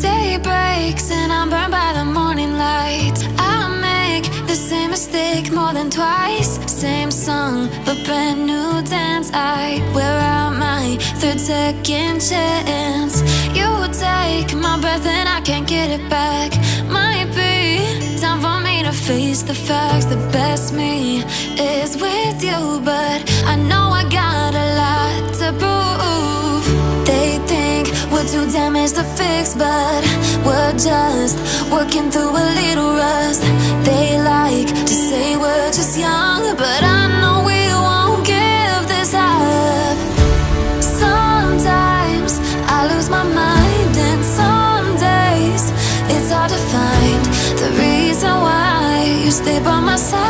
Day breaks and I'm burned by the morning light. I make the same mistake more than twice. Same song, but brand new dance. I wear out my third second chance. You take my breath and I can't get it back. Might be time for me to face the facts. The best me is with you But I know I gotta lie damaged to fix, but we're just working through a little rust. They like to say we're just young, but I know we won't give this up. Sometimes I lose my mind, and some days it's hard to find the reason why you stay by my side.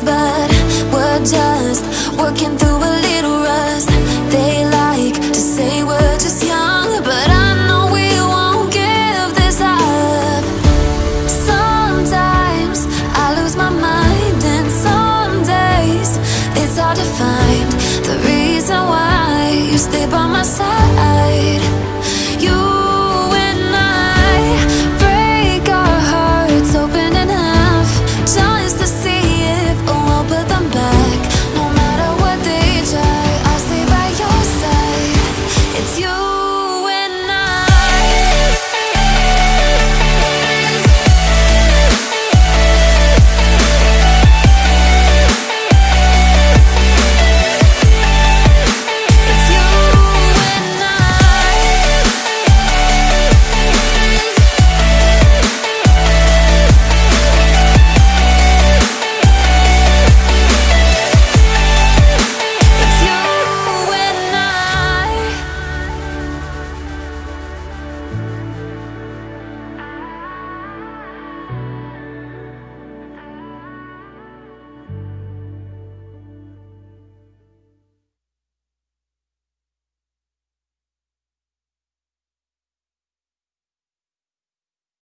But we're just working through a